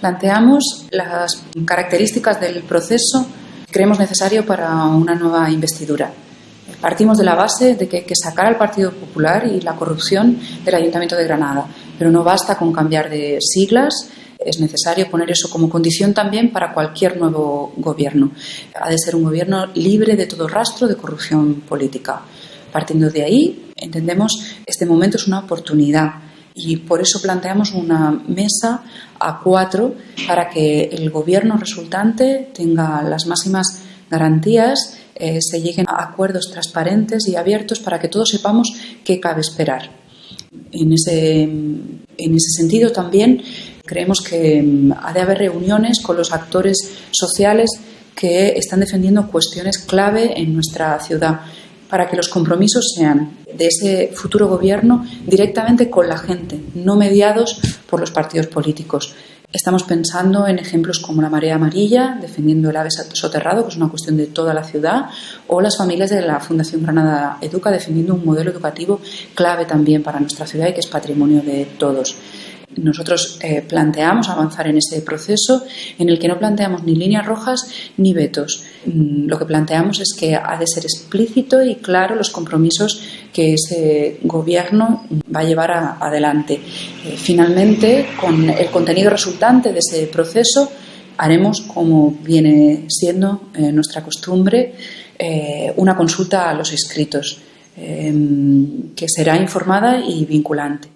Planteamos las características del proceso que creemos necesario para una nueva investidura. Partimos de la base de que hay que sacar al Partido Popular y la corrupción del Ayuntamiento de Granada, pero no basta con cambiar de siglas, es necesario poner eso como condición también para cualquier nuevo gobierno. Ha de ser un gobierno libre de todo rastro de corrupción política. Partiendo de ahí, entendemos este momento es una oportunidad y por eso planteamos una mesa a cuatro para que el gobierno resultante tenga las máximas garantías, eh, se lleguen a acuerdos transparentes y abiertos para que todos sepamos qué cabe esperar. En ese, en ese sentido también creemos que mm, ha de haber reuniones con los actores sociales que están defendiendo cuestiones clave en nuestra ciudad para que los compromisos sean de ese futuro gobierno directamente con la gente, no mediados por los partidos políticos. Estamos pensando en ejemplos como la marea amarilla, defendiendo el ave soterrado, que es una cuestión de toda la ciudad, o las familias de la Fundación Granada Educa, defendiendo un modelo educativo clave también para nuestra ciudad y que es patrimonio de todos. Nosotros eh, planteamos avanzar en ese proceso en el que no planteamos ni líneas rojas ni vetos. Mm, lo que planteamos es que ha de ser explícito y claro los compromisos que ese gobierno va a llevar adelante. Eh, finalmente, con el contenido resultante de ese proceso, haremos, como viene siendo eh, nuestra costumbre, una consulta a los inscritos, que será informada y vinculante.